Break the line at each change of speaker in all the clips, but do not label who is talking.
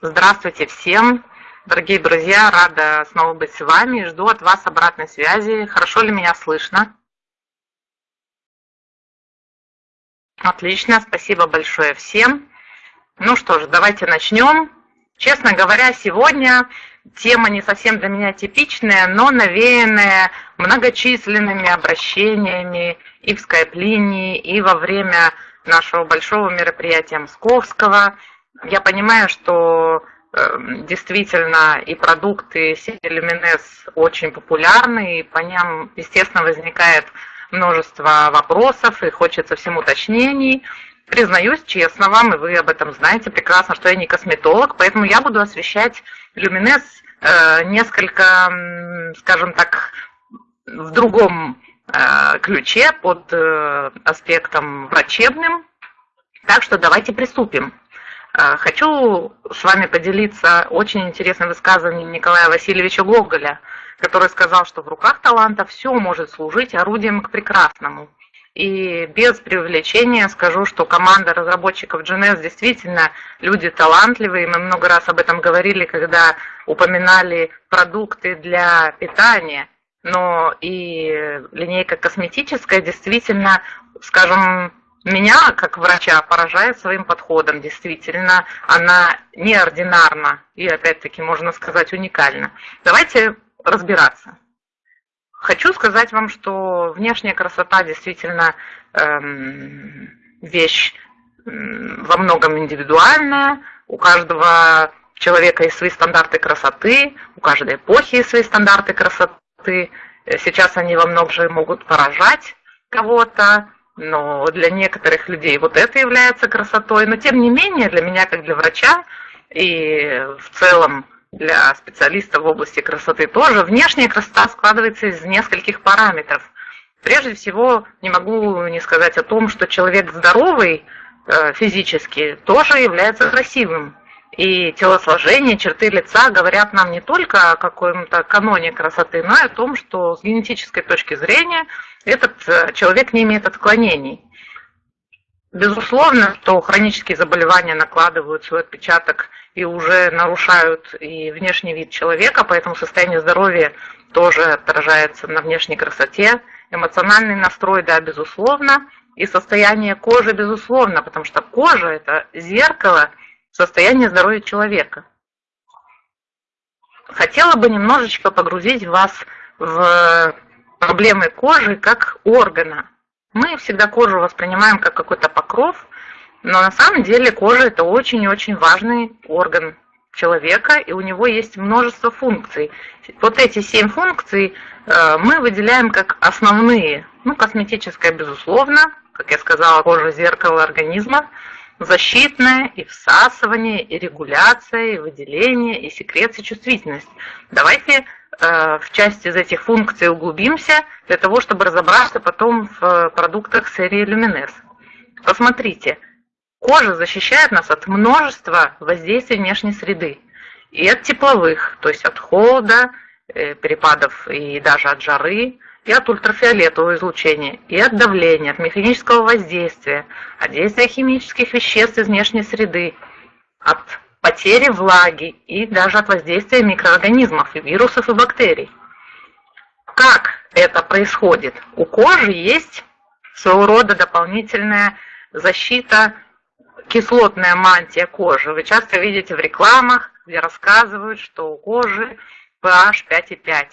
Здравствуйте всем, дорогие друзья, рада снова быть с вами, жду от вас обратной связи. Хорошо ли меня слышно? Отлично, спасибо большое всем. Ну что ж, давайте начнем. Честно говоря, сегодня тема не совсем для меня типичная, но навеянная многочисленными обращениями и в скайп-линии, и во время нашего большого мероприятия Московского. Я понимаю, что э, действительно и продукты сети Люминес очень популярны, и по ним, естественно, возникает множество вопросов, и хочется всем уточнений. Признаюсь честно вам, и вы об этом знаете прекрасно, что я не косметолог, поэтому я буду освещать люминес э, несколько, скажем так, в другом э, ключе, под э, аспектом врачебным. Так что давайте приступим. Хочу с вами поделиться очень интересным высказыванием Николая Васильевича Гоголя, который сказал, что в руках таланта все может служить орудием к прекрасному. И без привлечения скажу, что команда разработчиков GNS действительно люди талантливые. Мы много раз об этом говорили, когда упоминали продукты для питания. Но и линейка косметическая действительно, скажем, меня, как врача, поражает своим подходом. Действительно, она неординарна и, опять-таки, можно сказать, уникальна. Давайте разбираться. Хочу сказать вам, что внешняя красота действительно эм, вещь во многом индивидуальная. У каждого человека есть свои стандарты красоты, у каждой эпохи есть свои стандарты красоты. Сейчас они во многом могут поражать кого-то, но для некоторых людей вот это является красотой. Но тем не менее, для меня, как для врача, и в целом для специалистов в области красоты тоже. Внешняя красота складывается из нескольких параметров. Прежде всего, не могу не сказать о том, что человек здоровый э, физически тоже является красивым. И телосложение, черты лица говорят нам не только о каком-то каноне красоты, но и о том, что с генетической точки зрения этот э, человек не имеет отклонений. Безусловно, что хронические заболевания накладывают свой отпечаток и уже нарушают и внешний вид человека, поэтому состояние здоровья тоже отражается на внешней красоте. Эмоциональный настрой, да, безусловно, и состояние кожи, безусловно, потому что кожа – это зеркало состояния здоровья человека. Хотела бы немножечко погрузить вас в проблемы кожи как органа. Мы всегда кожу воспринимаем как какой-то покров, но на самом деле кожа это очень-очень важный орган человека, и у него есть множество функций. Вот эти семь функций э, мы выделяем как основные. Ну, косметическая, безусловно, как я сказала, кожа зеркало организма, защитная, и всасывание, и регуляция, и выделение, и секреция, чувствительность. Давайте э, в части из этих функций углубимся для того, чтобы разобраться потом в продуктах серии Luminess. Посмотрите, Кожа защищает нас от множества воздействий внешней среды. И от тепловых, то есть от холода, э, перепадов и даже от жары, и от ультрафиолетового излучения, и от давления, от механического воздействия, от действия химических веществ из внешней среды, от потери влаги и даже от воздействия микроорганизмов, и вирусов, и бактерий. Как это происходит? У кожи есть своего рода дополнительная защита кислотная мантия кожи. Вы часто видите в рекламах, где рассказывают, что у кожи pH 5,5.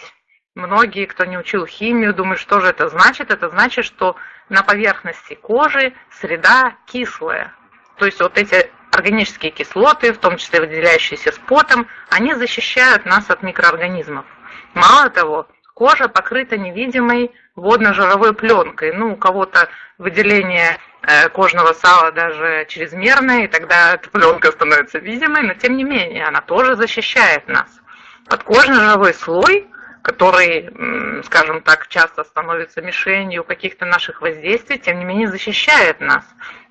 Многие, кто не учил химию, думают, что же это значит. Это значит, что на поверхности кожи среда кислая. То есть вот эти органические кислоты, в том числе выделяющиеся с потом, они защищают нас от микроорганизмов. Мало того, кожа покрыта невидимой водно-жировой пленкой. Ну, у кого-то выделение Э, кожного сала даже чрезмерная, и тогда эта пленка становится видимой, но тем не менее она тоже защищает нас. Подкожно-жировой слой, который, скажем так, часто становится мишенью каких-то наших воздействий, тем не менее защищает нас.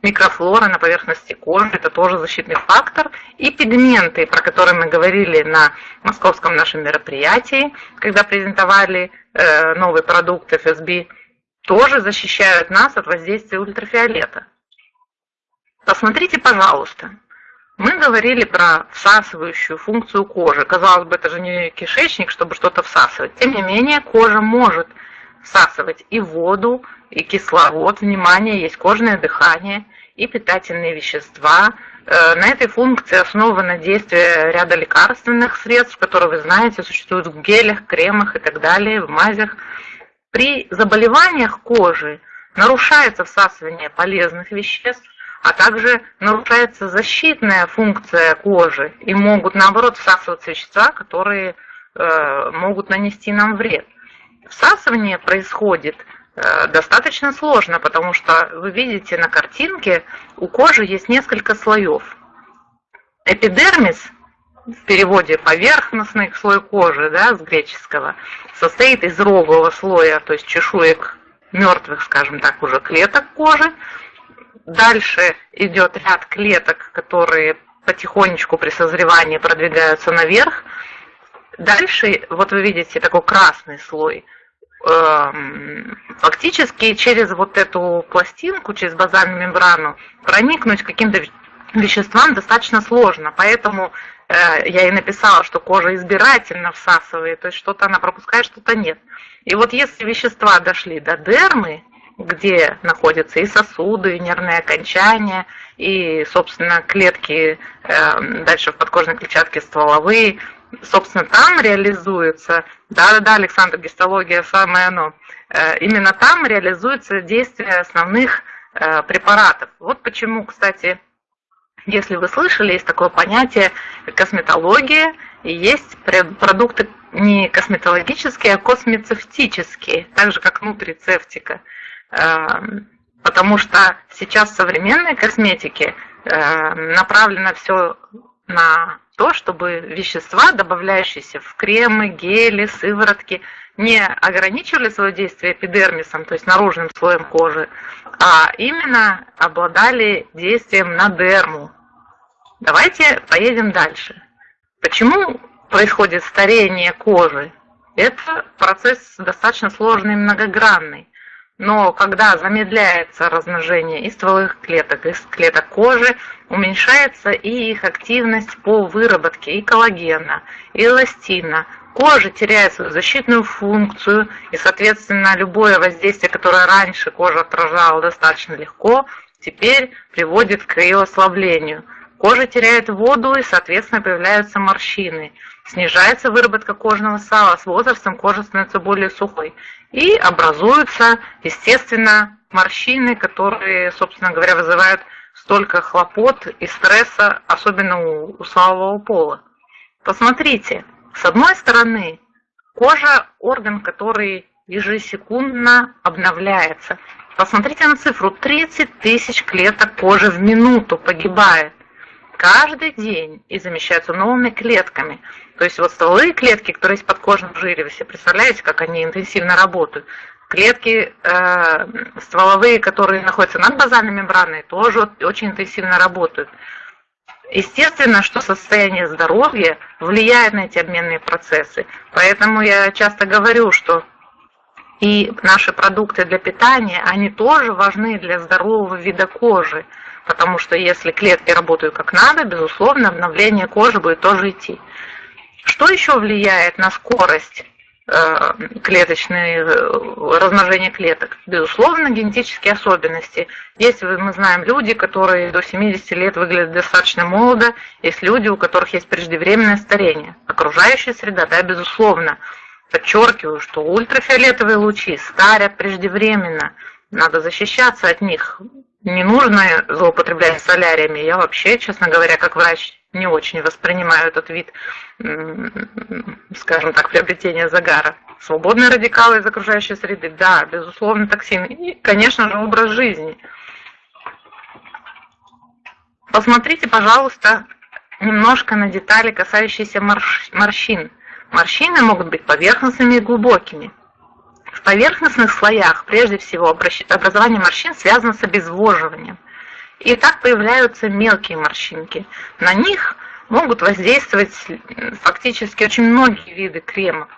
Микрофлора на поверхности кожи – это тоже защитный фактор. И пигменты, про которые мы говорили на московском нашем мероприятии, когда презентовали э, новый продукт FSB – тоже защищают нас от воздействия ультрафиолета. Посмотрите, пожалуйста, Мы говорили про всасывающую функцию кожи. Казалось бы, это же не кишечник, чтобы что-то всасывать. Тем не менее, кожа может всасывать и воду, и кислород. Внимание, есть кожное дыхание, и питательные вещества. Э, на этой функции основано действие ряда лекарственных средств, которые, вы знаете, существуют в гелях, кремах и так далее, в мазях. При заболеваниях кожи нарушается всасывание полезных веществ, а также нарушается защитная функция кожи и могут, наоборот, всасываться вещества, которые э, могут нанести нам вред. Всасывание происходит э, достаточно сложно, потому что вы видите на картинке, у кожи есть несколько слоев. Эпидермис, в переводе поверхностный слой кожи, да, с греческого, состоит из рогового слоя, то есть чешуек мертвых, скажем так, уже клеток кожи, Дальше идет ряд клеток, которые потихонечку при созревании продвигаются наверх. Дальше, вот вы видите такой красный слой. Эм, фактически через вот эту пластинку, через базальную мембрану проникнуть каким-то веществам достаточно сложно. Поэтому э, я и написала, что кожа избирательно всасывает, то есть что-то она пропускает, что-то нет. И вот если вещества дошли до дермы, где находятся и сосуды, и нервные окончания, и, собственно, клетки э, дальше в подкожной клетчатке стволовые. Собственно, там реализуется, да-да-да, Александр, гистология самое оно, э, именно там реализуется действие основных э, препаратов. Вот почему, кстати, если вы слышали, есть такое понятие косметология, и есть продукты не косметологические, а космецевтические, так же как нутрицептика. Эм, потому что сейчас в современной косметике эм, направлено все на то, чтобы вещества, добавляющиеся в кремы, гели, сыворотки, не ограничивали свое действие эпидермисом, то есть наружным слоем кожи, а именно обладали действием на дерму. Давайте поедем дальше. Почему происходит старение кожи? Это процесс достаточно сложный и многогранный. Но когда замедляется размножение и стволовых клеток, и клеток кожи, уменьшается и их активность по выработке и коллагена, и эластина. Кожа теряет свою защитную функцию, и, соответственно, любое воздействие, которое раньше кожа отражала достаточно легко, теперь приводит к ее ослаблению. Кожа теряет воду, и, соответственно, появляются морщины. Снижается выработка кожного сала, с возрастом кожа становится более сухой и образуются, естественно, морщины, которые, собственно говоря, вызывают столько хлопот и стресса, особенно у, у слабого пола. Посмотрите, с одной стороны, кожа – орган, который ежесекундно обновляется. Посмотрите на цифру, 30 тысяч клеток кожи в минуту погибает каждый день и замещаются новыми клетками. То есть вот стволовые клетки, которые есть под кожным жире, вы себе представляете, как они интенсивно работают. Клетки э, стволовые, которые находятся над базальной мембраной, тоже очень интенсивно работают. Естественно, что состояние здоровья влияет на эти обменные процессы. Поэтому я часто говорю, что и наши продукты для питания, они тоже важны для здорового вида кожи. Потому что если клетки работают как надо, безусловно, обновление кожи будет тоже идти. Что еще влияет на скорость э, клеточной э, размножения клеток? Безусловно, генетические особенности. Есть, мы знаем, люди, которые до 70 лет выглядят достаточно молодо, есть люди, у которых есть преждевременное старение. Окружающая среда, да, безусловно. Подчеркиваю, что ультрафиолетовые лучи старят преждевременно. Надо защищаться от них не нужно злоупотреблять соляриями. Я вообще, честно говоря, как врач, не очень воспринимаю этот вид, скажем так, приобретения загара. Свободные радикалы из окружающей среды, да, безусловно, токсины. И, конечно же, образ жизни. Посмотрите, пожалуйста, немножко на детали, касающиеся морщин. Морщины могут быть поверхностными и глубокими. В поверхностных слоях, прежде всего, образование морщин связано с обезвоживанием. И так появляются мелкие морщинки. На них могут воздействовать фактически очень многие виды кремов.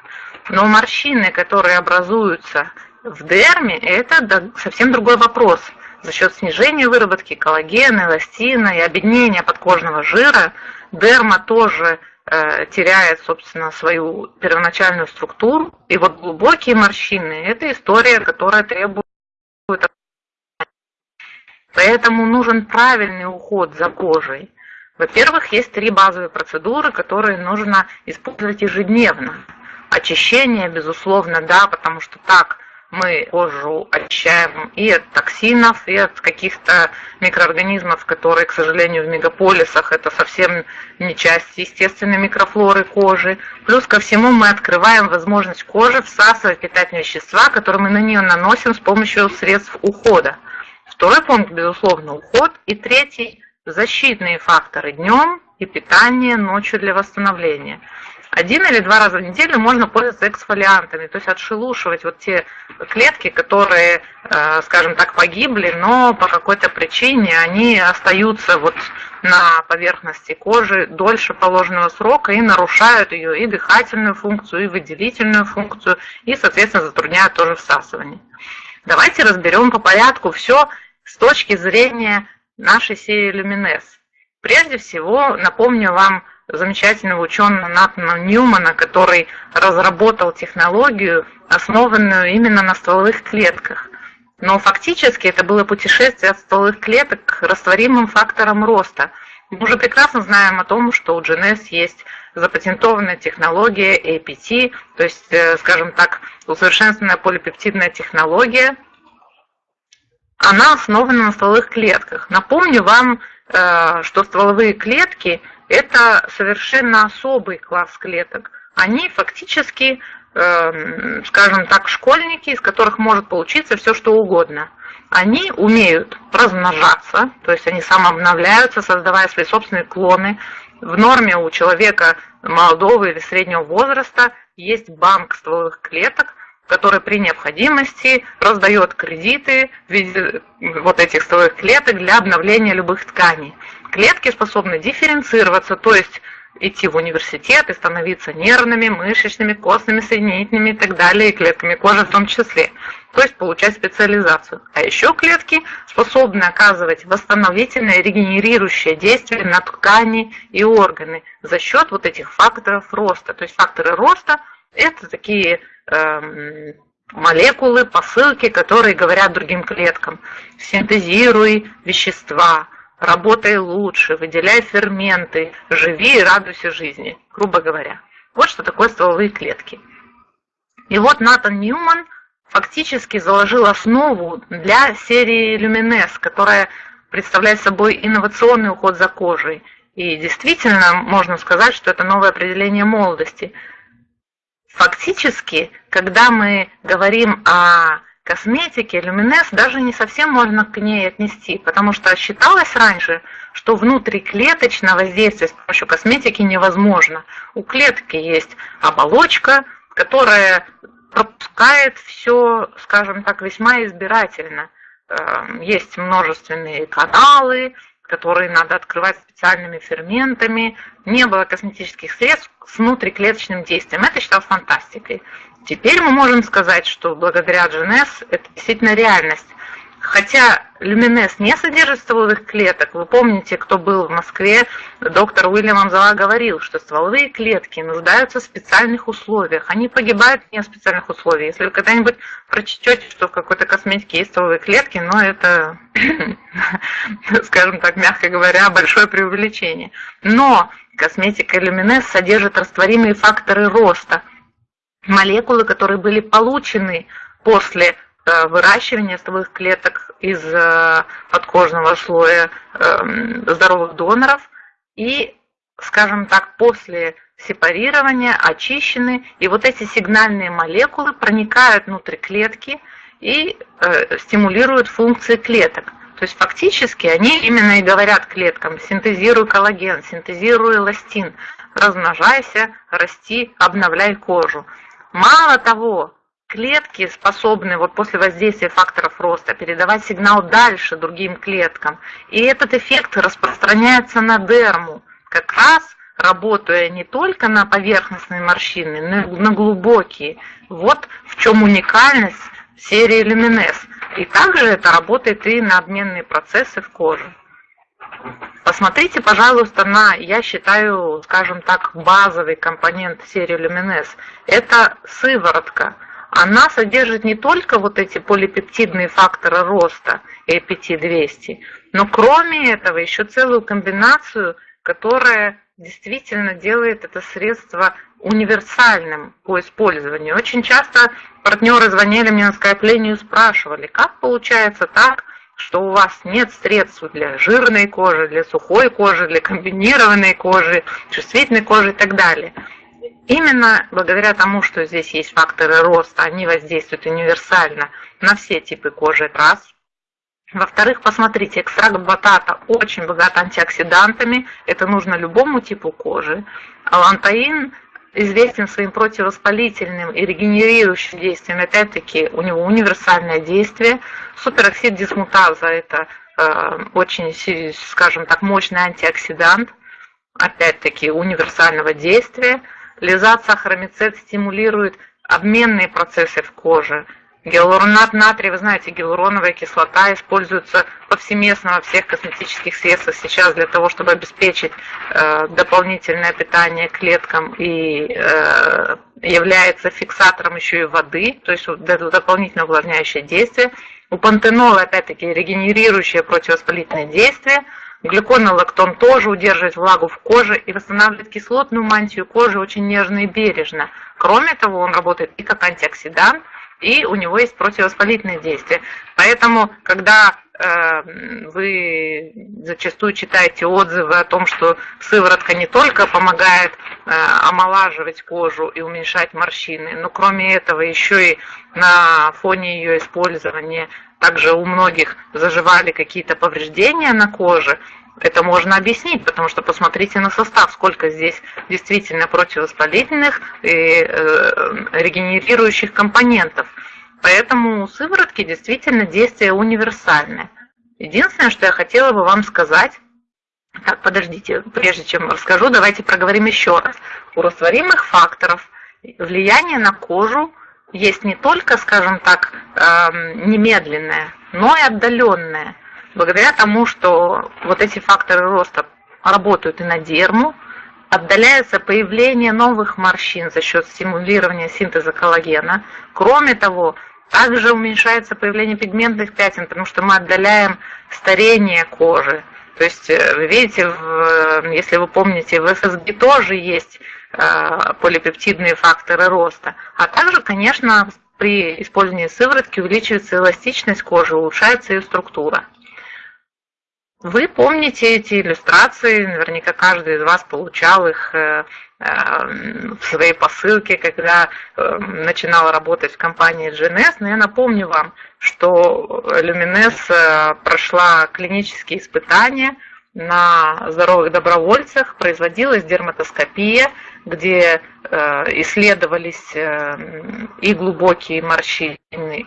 Но морщины, которые образуются в дерме, это совсем другой вопрос. за счет снижения выработки коллагена, эластина и объединения подкожного жира дерма тоже теряет, собственно, свою первоначальную структуру. И вот глубокие морщины – это история, которая требует Поэтому нужен правильный уход за кожей. Во-первых, есть три базовые процедуры, которые нужно использовать ежедневно. Очищение, безусловно, да, потому что так мы кожу очищаем и от токсинов, и от каких-то микроорганизмов, которые, к сожалению, в мегаполисах это совсем не часть естественной микрофлоры кожи. Плюс ко всему мы открываем возможность кожи всасывать питательные вещества, которые мы на нее наносим с помощью средств ухода. Второй пункт, безусловно, уход. И третий – защитные факторы днем и питание ночью для восстановления. Один или два раза в неделю можно пользоваться эксфолиантами, то есть отшелушивать вот те клетки, которые, э, скажем так, погибли, но по какой-то причине они остаются вот на поверхности кожи дольше положенного срока и нарушают ее и дыхательную функцию, и выделительную функцию, и, соответственно, затрудняют тоже всасывание. Давайте разберем по порядку все с точки зрения нашей серии Люминес. Прежде всего, напомню вам замечательного ученого Натана Ньюмана, который разработал технологию, основанную именно на стволовых клетках. Но фактически это было путешествие от стволовых клеток к растворимым факторам роста. Мы уже прекрасно знаем о том, что у GNS есть запатентованная технология APT, то есть, э, скажем так, усовершенствованная полипептидная технология, она основана на стволовых клетках. Напомню вам, э, что стволовые клетки – это совершенно особый класс клеток. Они фактически, э, скажем так, школьники, из которых может получиться все, что угодно. Они умеют размножаться, то есть они самообновляются, создавая свои собственные клоны. В норме у человека молодого или среднего возраста есть банк стволовых клеток – который при необходимости раздает кредиты в виде вот этих стволовых клеток для обновления любых тканей. Клетки способны дифференцироваться, то есть идти в университет и становиться нервными, мышечными, костными, соединительными и так далее, и клетками кожи в том числе. То есть получать специализацию. А еще клетки способны оказывать восстановительное, регенерирующее действие на ткани и органы за счет вот этих факторов роста. То есть факторы роста – это такие Эм, молекулы, посылки, которые говорят другим клеткам. Синтезируй вещества, работай лучше, выделяй ферменты, живи и радуйся жизни, грубо говоря. Вот что такое стволовые клетки. И вот Натан Ньюман фактически заложил основу для серии Люминес, которая представляет собой инновационный уход за кожей. И действительно можно сказать, что это новое определение молодости – Фактически, когда мы говорим о косметике, люминес даже не совсем можно к ней отнести, потому что считалось раньше, что внутриклеточное воздействие с помощью косметики невозможно. У клетки есть оболочка, которая пропускает все, скажем так, весьма избирательно. Эм, есть множественные каналы, которые надо открывать специальными ферментами. Не было косметических средств с внутриклеточным действием. Это считалось фантастикой. Теперь мы можем сказать, что благодаря GNS это действительно реальность. Хотя люминез не содержит стволовых клеток, вы помните, кто был в Москве, доктор Уильям Амзала говорил, что стволовые клетки нуждаются в специальных условиях. Они погибают не в специальных условиях. Если вы когда-нибудь прочтете, что в какой-то косметике есть стволовые клетки, но это, скажем так, мягко говоря, большое преувеличение. Но косметика люминез содержит растворимые факторы роста, молекулы, которые были получены после Э, выращивания стволовых клеток из э, подкожного слоя эм, здоровых доноров и, скажем так, после сепарирования очищены, и вот эти сигнальные молекулы проникают внутрь клетки и э, стимулируют функции клеток. То есть фактически они именно и говорят клеткам, синтезируй коллаген, синтезируй эластин, размножайся, расти, обновляй кожу. Мало того, клетки способны вот после воздействия факторов роста передавать сигнал дальше другим клеткам. И этот эффект распространяется на дерму, как раз работая не только на поверхностные морщины, но и на глубокие. Вот в чем уникальность серии Luminess. И также это работает и на обменные процессы в коже. Посмотрите, пожалуйста, на, я считаю, скажем так, базовый компонент серии Luminess. Это сыворотка. Она содержит не только вот эти полипептидные факторы роста, APT-200, но кроме этого еще целую комбинацию, которая действительно делает это средство универсальным по использованию. Очень часто партнеры звонили мне на скайп-линию и спрашивали, как получается так, что у вас нет средств для жирной кожи, для сухой кожи, для комбинированной кожи, чувствительной кожи и так далее. Именно благодаря тому, что здесь есть факторы роста, они воздействуют универсально на все типы кожи, это раз. Во-вторых, посмотрите, экстракт батата очень богат антиоксидантами, это нужно любому типу кожи. Алантаин известен своим противовоспалительным и регенерирующим действием. Опять-таки, у него универсальное действие. Супероксид дисмутаза – это э, очень, скажем так, мощный антиоксидант. Опять-таки, универсального действия. Лизат сахаромицет стимулирует обменные процессы в коже, Гиалуронат натрия, вы знаете, гиалуроновая кислота используется повсеместно во всех косметических средствах сейчас для того, чтобы обеспечить э, дополнительное питание клеткам и э, является фиксатором еще и воды, то есть дополнительное увлажняющее действие. У пантенола, опять-таки, регенерирующее противовоспалительное действие. Глюконолактон тоже удерживает влагу в коже и восстанавливает кислотную мантию кожи очень нежно и бережно. Кроме того, он работает и как антиоксидант, и у него есть противовоспалительное действие. Поэтому, когда э, вы зачастую читаете отзывы о том, что сыворотка не только помогает э, омолаживать кожу и уменьшать морщины, но кроме этого еще и на фоне ее использования также у многих заживали какие-то повреждения на коже, это можно объяснить, потому что посмотрите на состав, сколько здесь действительно противовоспалительных и э, регенерирующих компонентов. Поэтому у сыворотки действительно действие универсальное. Единственное, что я хотела бы вам сказать, так, подождите, прежде чем расскажу, давайте проговорим еще раз. У растворимых факторов влияние на кожу есть не только, скажем так, эм, немедленное, но и отдаленное благодаря тому, что вот эти факторы роста работают и на дерму, отдаляется появление новых морщин за счет стимулирования синтеза коллагена. Кроме того, также уменьшается появление пигментных пятен, потому что мы отдаляем старение кожи. То есть, э, вы видите, в, если вы помните, в ФСГ тоже есть э, полипептидные факторы роста. А также, конечно, при использовании сыворотки увеличивается эластичность кожи, улучшается ее структура. Вы помните эти иллюстрации, наверняка каждый из вас получал их э, э, в своей посылке, когда э, начинал работать в компании GNS. Но я напомню вам, что Luminess прошла клинические испытания на здоровых добровольцах, производилась дерматоскопия, где исследовались и глубокие морщины,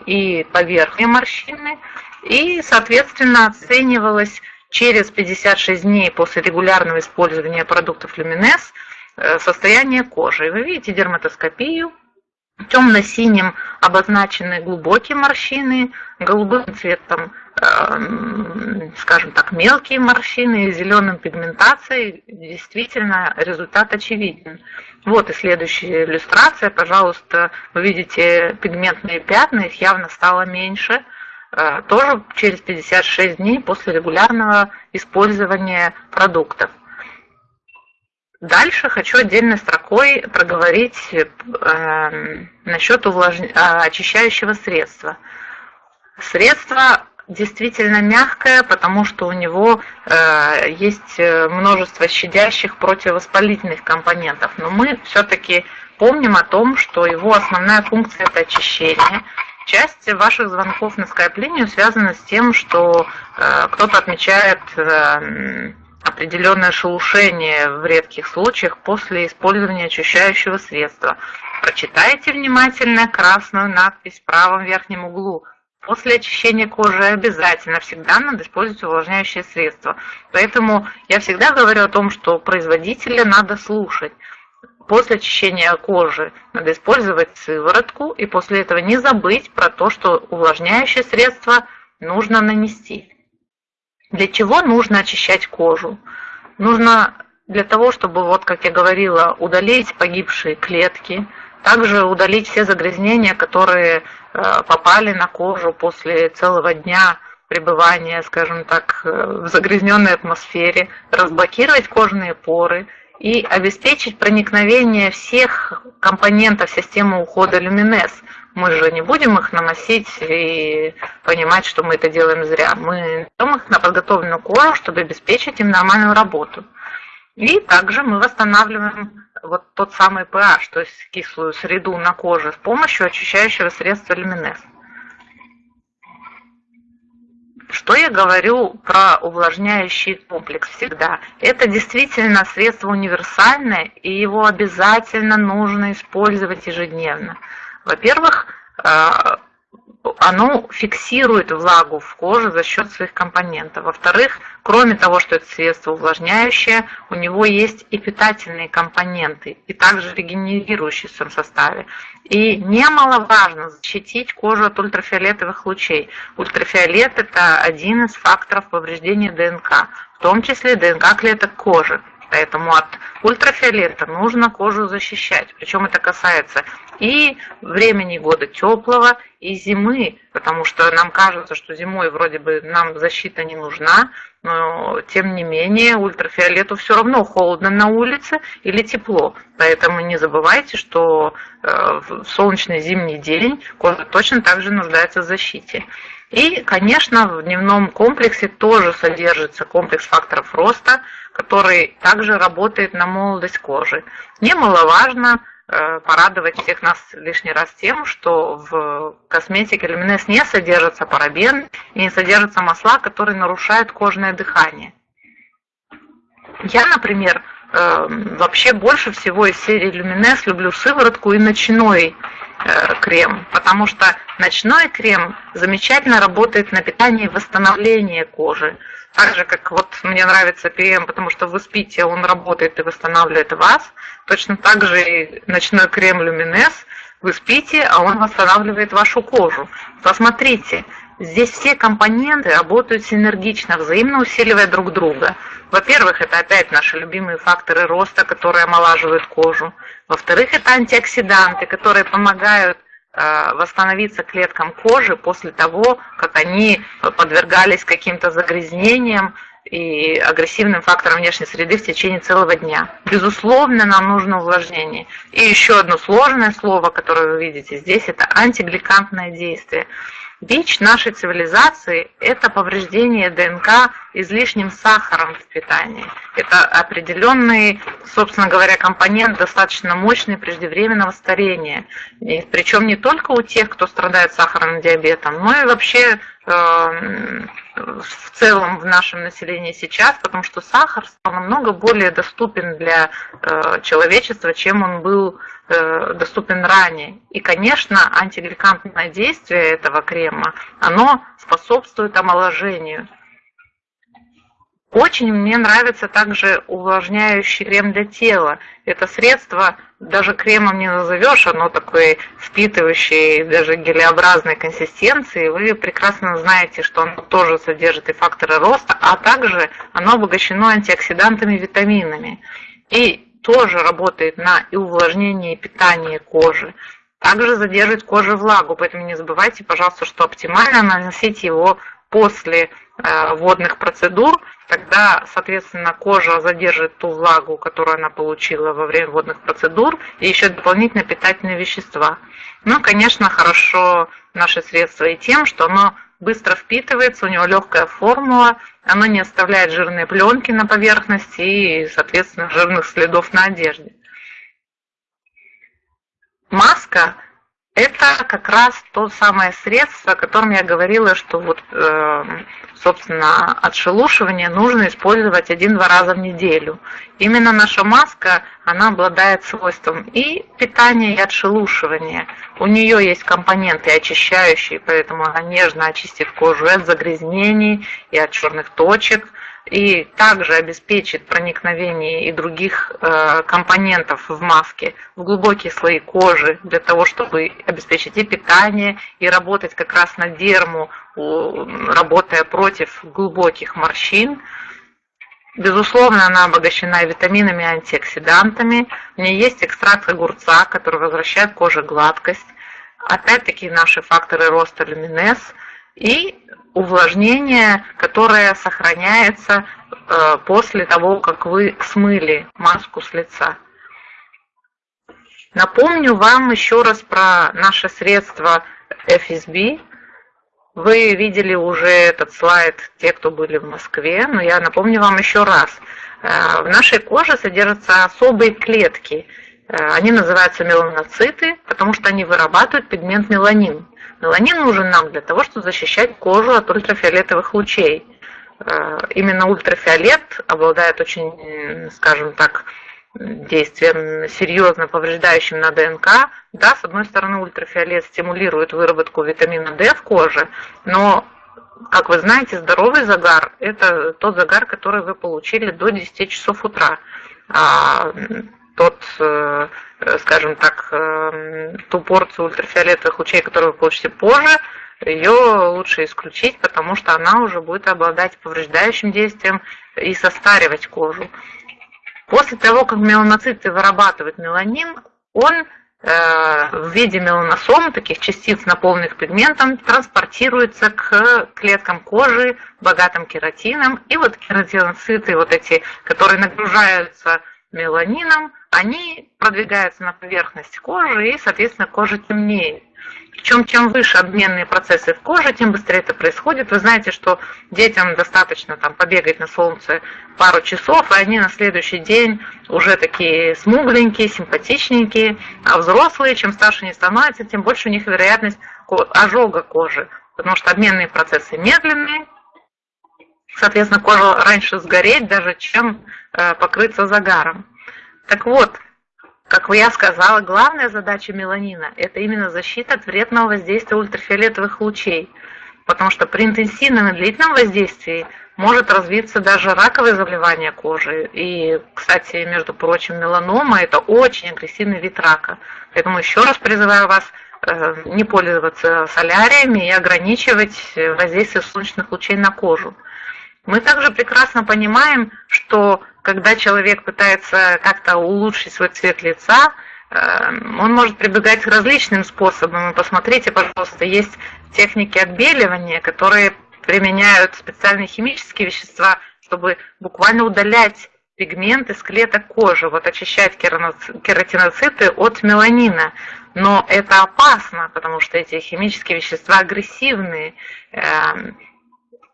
и поверхные морщины, и, соответственно, оценивалась через 56 дней после регулярного использования продуктов Люминес э, состояние кожи. Вы видите дерматоскопию, темно-синим обозначены глубокие морщины, голубым цветом, э, скажем так, мелкие морщины, зеленым пигментацией. Действительно, результат очевиден. Вот и следующая иллюстрация. Пожалуйста, вы видите пигментные пятна, их явно стало меньше – Э, тоже через 56 дней после регулярного использования продуктов. Дальше хочу отдельной строкой проговорить э, насчет увлаж... Э, очищающего средства. Средство действительно мягкое, потому что у него э, есть множество щадящих противовоспалительных компонентов. Но мы все-таки помним о том, что его основная функция это очищение. Часть ваших звонков на скайп-линию связана с тем, что э, кто-то отмечает э, определенное шелушение в редких случаях после использования очищающего средства. Прочитайте внимательно красную надпись в правом верхнем углу. После очищения кожи обязательно всегда надо использовать увлажняющее средство. Поэтому я всегда говорю о том, что производителя надо слушать. после очищения кожи надо использовать сыворотку и после этого не забыть про то, что увлажняющее средство нужно нанести. Для чего нужно очищать кожу? Нужно для того, чтобы, вот как я говорила, удалить погибшие клетки, также удалить все загрязнения, которые э, попали на кожу после целого дня пребывания, скажем так, э, в загрязненной атмосфере, разблокировать кожные поры и обеспечить проникновение всех компонентов системы ухода люминес. Мы же не будем их наносить и понимать, что мы это делаем зря. Мы даем их на подготовленную кожу, чтобы обеспечить им нормальную работу. И также мы восстанавливаем вот тот самый pH, то есть кислую среду на коже с помощью очищающего средства люминес. Что я говорю про увлажняющий комплекс всегда? Это действительно средство универсальное, и его обязательно нужно использовать ежедневно. Во-первых, э, оно фиксирует влагу в коже за счет своих компонентов. Во-вторых, кроме того, что это средство увлажняющее, у него есть и питательные компоненты, и также регенерирующие в своем составе. И немаловажно защитить кожу от ультрафиолетовых лучей. Ультрафиолет – это один из факторов повреждения ДНК, в том числе ДНК клеток кожи. Поэтому от ультрафиолета нужно кожу защищать. Причем это касается и времени года теплого, и зимы, потому что нам кажется, что зимой вроде бы нам защита не нужна, но тем не менее ультрафиолету все равно холодно на улице или тепло. Поэтому не забывайте, что э, в солнечный зимний день кожа точно так же нуждается в защите. И, конечно, в дневном комплексе тоже содержится комплекс факторов роста, который также работает на молодость кожи. Немаловажно э, порадовать всех нас лишний раз тем, что в косметике люминес не содержится парабен и не содержатся масла, которые нарушают кожное дыхание. Я, например, вообще больше всего из серии люминес люблю сыворотку и ночной Э, крем, потому что ночной крем замечательно работает на питание и восстановление кожи. Так же, как вот мне нравится ПМ, потому что вы спите, он работает и восстанавливает вас. Точно так же и ночной крем Люминес, вы спите, а он восстанавливает вашу кожу. Посмотрите, Здесь все компоненты работают синергично, взаимно усиливая друг друга. Во-первых, это опять наши любимые факторы роста, которые омолаживают кожу. Во-вторых, это антиоксиданты, которые помогают э, восстановиться клеткам кожи после того, как они подвергались каким-то загрязнениям и агрессивным факторам внешней среды в течение целого дня. Безусловно, нам нужно увлажнение. И еще одно сложное слово, которое вы видите здесь, это антигликантное действие. Бич нашей цивилизации – это повреждение ДНК излишним сахаром в питании. Это определенный, собственно говоря, компонент достаточно мощный преждевременного старения. И причем не только у тех, кто страдает сахарным диабетом, но и вообще в целом в нашем населении сейчас, потому что сахар стал намного более доступен для э, человечества, чем он был Э, доступен ранее. И, конечно, антигликантное действие этого крема, оно способствует омоложению. Очень мне нравится также увлажняющий крем для тела. Это средство даже кремом не назовешь, оно такой впитывающий, даже гелеобразной консистенции. Вы прекрасно знаете, что оно тоже содержит и факторы роста, а также оно обогащено антиоксидантами и витаминами. И тоже работает на и увлажнение, и питание кожи. Также задерживает коже влагу, поэтому не забывайте, пожалуйста, что оптимально наносить его после э, водных процедур, тогда, соответственно, кожа задержит ту влагу, которую она получила во время водных процедур, и еще дополнительно питательные вещества. Ну, конечно, хорошо наше средство и тем, что оно быстро впитывается, у него легкая формула, оно не оставляет жирные пленки на поверхности и, соответственно, жирных следов на одежде. Маска – это как раз то самое средство, о котором я говорила, что вот, э, собственно, отшелушивание нужно использовать один-два раза в неделю. Именно наша маска, она обладает свойством и питания, и отшелушивания. У нее есть компоненты очищающие, поэтому она нежно очистит кожу от загрязнений, и от черных точек, и также обеспечит проникновение и других э, компонентов в маске в глубокие слои кожи для того, чтобы обеспечить и питание, и работать как раз на дерму, работая против глубоких морщин. Безусловно, она обогащена витаминами и антиоксидантами. В ней есть экстракт огурца, который возвращает коже гладкость. Опять-таки наши факторы роста люминез и увлажнение, которое сохраняется э, после того, как вы смыли маску с лица. Напомню вам еще раз про наше средство FSB. Вы видели уже этот слайд, те, кто были в Москве, но я напомню вам еще раз. Э, в нашей коже содержатся особые клетки. Э, они называются меланоциты, потому что они вырабатывают пигмент меланин. Меланин нужен нам для того, чтобы защищать кожу от ультрафиолетовых лучей. Э, именно ультрафиолет обладает очень, скажем так, действием серьезно повреждающим на ДНК. Да, с одной стороны, ультрафиолет стимулирует выработку витамина D в коже, но, как вы знаете, здоровый загар – это тот загар, который вы получили до 10 часов утра. А тот, э, скажем так, э, ту порцию ультрафиолетовых лучей, которую вы получите позже, ее лучше исключить, потому что она уже будет обладать повреждающим действием и состаривать кожу. После того, как меланоциты вырабатывают меланин, он э, в виде меланосом, таких частиц, наполненных пигментом, транспортируется к клеткам кожи, богатым кератином. И вот кератиноциты, вот эти, которые нагружаются меланином, они продвигаются на поверхность кожи, и, соответственно, кожа темнеет. Причем, чем выше обменные процессы в коже, тем быстрее это происходит. Вы знаете, что детям достаточно там, побегать на солнце пару часов, и они на следующий день уже такие смугленькие, симпатичненькие. А взрослые, чем старше они становятся, тем больше у них вероятность ожога кожи. Потому что обменные процессы медленные, соответственно, кожа раньше сгореть даже, чем э, покрыться загаром. Так вот, как я сказала, главная задача меланина – это именно защита от вредного воздействия ультрафиолетовых лучей, потому что при интенсивном и длительном воздействии может развиться даже раковое заболевание кожи. И, кстати, между прочим, меланома – это очень агрессивный вид рака. Поэтому еще раз призываю вас э, не пользоваться соляриями и ограничивать воздействие солнечных лучей на кожу. Мы также прекрасно понимаем, что когда человек пытается как-то улучшить свой цвет лица, эм, он может прибегать к различным способам. Посмотрите, пожалуйста, есть техники отбеливания, которые применяют специальные химические вещества, чтобы буквально удалять пигменты с клеток кожи, вот очищать кератиноциты от меланина. Но это опасно, потому что эти химические вещества агрессивные.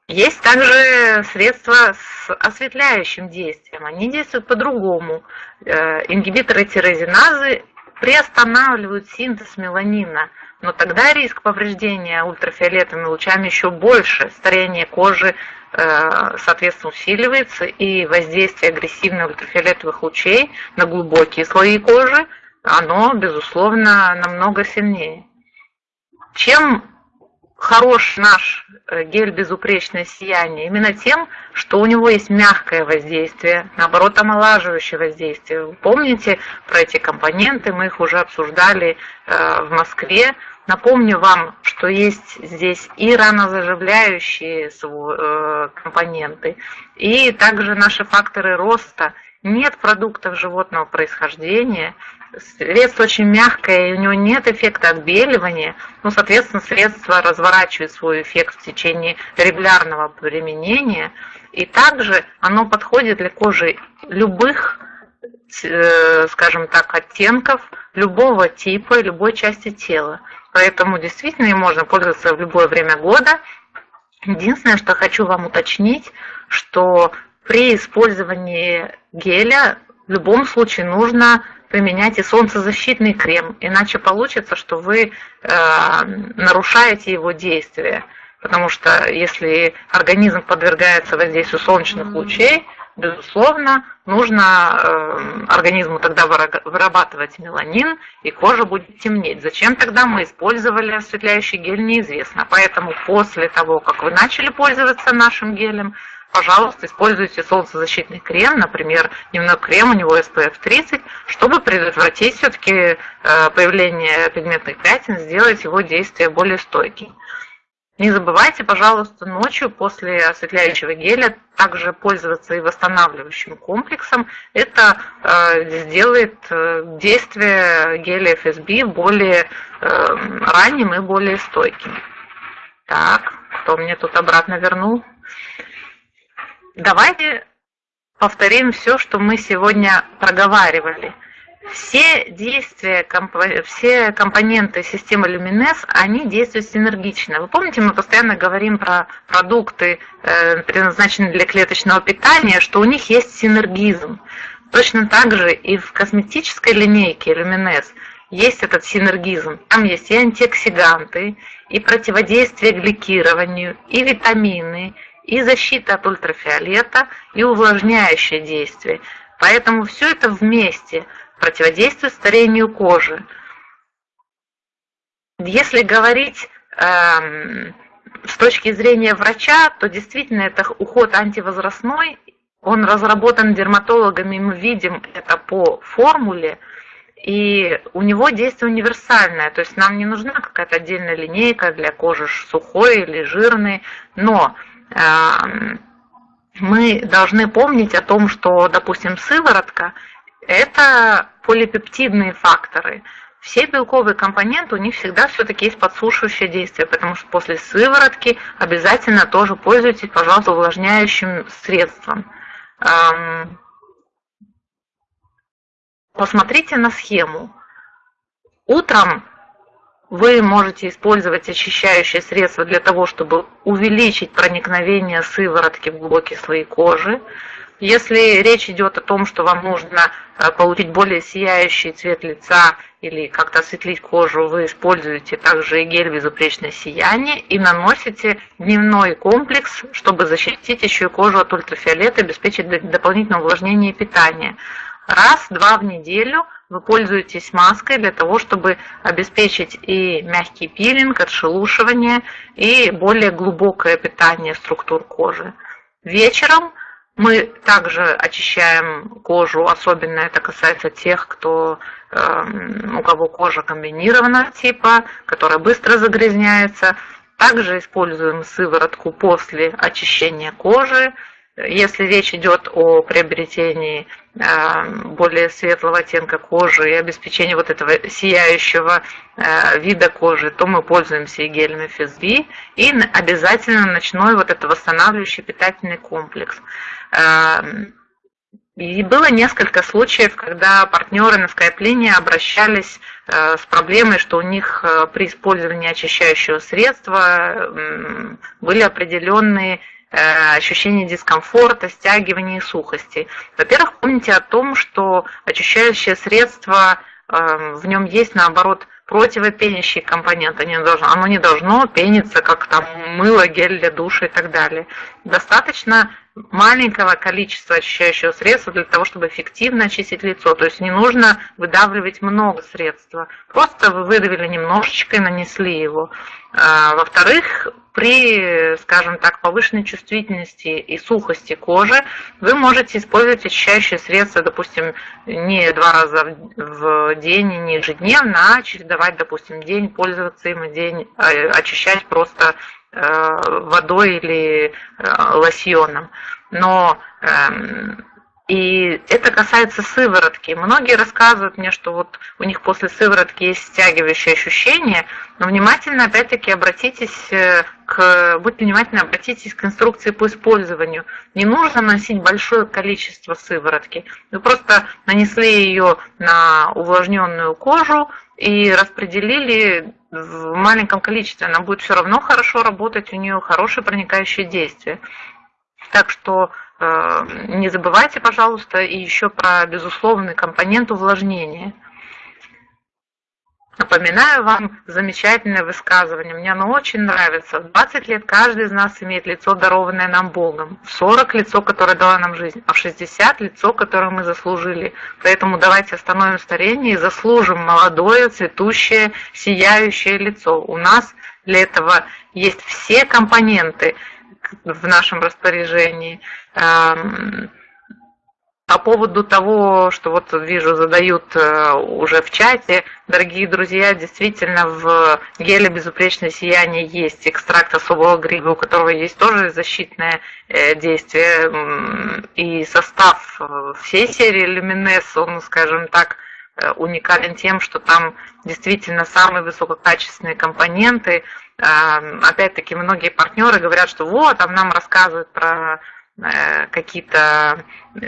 Есть также средства с осветляющим действием. Они действуют по-другому. Э, ингибиторы тирозиназы приостанавливают синтез меланина, но тогда риск повреждения ультрафиолетовыми лучами еще больше. Старение кожи, э, соответственно, усиливается, и воздействие агрессивных ультрафиолетовых лучей на глубокие слои кожи, оно, безусловно, намного сильнее. Чем хорош наш э, гель безупречное сияние именно тем, что у него есть мягкое воздействие, наоборот, омолаживающее воздействие. Вы помните про эти компоненты, мы их уже обсуждали э, в Москве. Напомню вам, что есть здесь и ранозаживляющие э, компоненты, и также наши факторы роста. Нет продуктов животного происхождения, Средство очень мягкое, и у него нет эффекта отбеливания, ну, соответственно, средство разворачивает свой эффект в течение регулярного применения, и также оно подходит для кожи любых, э, скажем так, оттенков, любого типа, любой части тела. Поэтому действительно им можно пользоваться в любое время года. Единственное, что хочу вам уточнить, что при использовании геля в любом случае нужно применяйте солнцезащитный крем, иначе получится, что вы э, нарушаете его действие. Потому что если организм подвергается воздействию солнечных лучей, безусловно, нужно э, организму тогда вырабатывать меланин, и кожа будет темнеть. Зачем тогда мы использовали осветляющий гель, неизвестно. Поэтому после того, как вы начали пользоваться нашим гелем, пожалуйста, используйте солнцезащитный крем, например, дневной крем, у него SPF 30, чтобы предотвратить все-таки э, появление пигментных пятен, сделать его действие более стойким. Не забывайте, пожалуйста, ночью после осветляющего геля также пользоваться и восстанавливающим комплексом. Это э, сделает э, действие геля FSB более э, ранним и более стойким. Так, кто мне тут обратно вернул? Давайте повторим все, что мы сегодня проговаривали. Все действия, все компоненты системы Lumines, они действуют синергично. Вы помните, мы постоянно говорим про продукты, э, предназначенные для клеточного питания, что у них есть синергизм. Точно так же и в косметической линейке Lumines есть этот синергизм. Там есть и антиоксиданты, и противодействие гликированию, и витамины, и защита от ультрафиолета, и увлажняющее действие. Поэтому все это вместе противодействует старению кожи. Если говорить эм, с точки зрения врача, то действительно это уход антивозрастной, он разработан дерматологами, мы видим это по формуле, и у него действие универсальное, то есть нам не нужна какая-то отдельная линейка для кожи сухой или жирной, но мы должны помнить о том, что, допустим, сыворотка – это полипептидные факторы. Все белковые компоненты, у них всегда все-таки есть подсушивающее действие, потому что после сыворотки обязательно тоже пользуйтесь, пожалуйста, увлажняющим средством. Посмотрите на схему. Утром вы можете использовать очищающее средство для того, чтобы увеличить проникновение сыворотки в глубокие слои кожи. Если речь идет о том, что вам нужно э, получить более сияющий цвет лица или как-то осветлить кожу, вы используете также гель безупречное сияние и наносите дневной комплекс, чтобы защитить еще и кожу от ультрафиолета, обеспечить дополнительное увлажнение и питание. Раз-два в неделю вы пользуетесь маской для того, чтобы обеспечить и мягкий пилинг, отшелушивание, и более глубокое питание структур кожи. Вечером мы также очищаем кожу, особенно это касается тех, кто, э, у кого кожа комбинированного типа, которая быстро загрязняется. Также используем сыворотку после очищения кожи, если речь идет о приобретении более светлого оттенка кожи и обеспечении вот этого сияющего э, вида кожи, то мы пользуемся и гелем FSB, и обязательно ночной вот этот восстанавливающий питательный комплекс. Э, и было несколько случаев, когда партнеры на скайп-линии обращались с проблемой, что у них при использовании очищающего средства были определенные Э, ощущение дискомфорта, стягивания и сухости. Во-первых, помните о том, что очищающее средство, э, в нем есть, наоборот, противопенящий компонент, оно не должно пениться, как там мыло, гель для душа и так далее. Достаточно маленького количества очищающего средства для того, чтобы эффективно очистить лицо. То есть не нужно выдавливать много средства. Просто вы выдавили немножечко и нанесли его. А, во-вторых, при, скажем так, повышенной чувствительности и сухости кожи вы можете использовать очищающие средства, допустим, не два раза в день, не ежедневно, а чередовать, допустим, день пользоваться им и день а, очищать просто водой или э, лосьоном. Но эм, и это касается сыворотки. Многие рассказывают мне, что вот у них после сыворотки есть стягивающее ощущение, но внимательно опять-таки обратитесь э, к, будьте внимательны, обратитесь к инструкции по использованию. Не нужно носить большое количество сыворотки. Вы просто нанесли ее на увлажненную кожу и распределили в маленьком количестве, она будет все равно хорошо работать, у нее хорошее проникающее действие. Так что э, не забывайте, пожалуйста, и еще про безусловный компонент увлажнения – Напоминаю вам замечательное высказывание. Мне оно очень нравится. В 20 лет каждый из нас имеет лицо, дарованное нам Богом. В 40 лицо, которое дало нам жизнь, а в 60 лицо, которое мы заслужили. Поэтому давайте остановим старение и заслужим молодое, цветущее, сияющее лицо. У нас для этого есть все компоненты в нашем распоряжении. По поводу того, что вот вижу, задают э, уже в чате, дорогие друзья, действительно в геле безупречное сияние есть экстракт особого гриба, у которого есть тоже защитное э, действие. И состав э, всей серии Luminous, он, скажем так, уникален тем, что там действительно самые высококачественные компоненты. Опять-таки многие партнеры говорят, что вот, там нам рассказывают про какие-то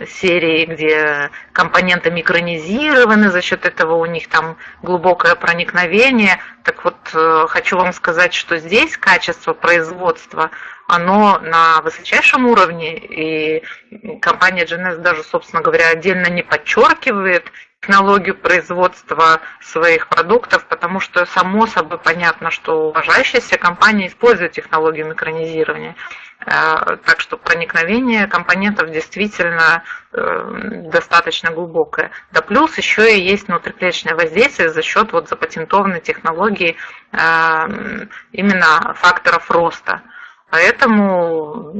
серии, где компоненты микронизированы, за счет этого у них там глубокое проникновение. Так вот, э, хочу вам сказать, что здесь качество производства, оно на высочайшем уровне, и компания GNS даже, собственно говоря, отдельно не подчеркивает технологию производства своих продуктов, потому что само собой понятно, что уважающаяся компания использует технологию микронизирования. Э, так что проникновение компонентов действительно э, достаточно глубокое. Да плюс еще и есть внутриклеточное воздействие за счет вот запатентованной технологии э, именно факторов роста. Поэтому,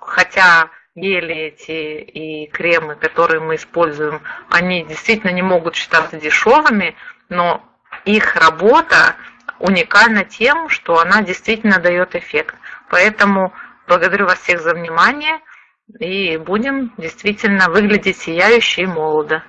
хотя гели эти и кремы, которые мы используем, они действительно не могут считаться дешевыми, но их работа уникальна тем, что она действительно дает эффект. Поэтому благодарю вас всех за внимание и будем действительно выглядеть сияюще и молодо.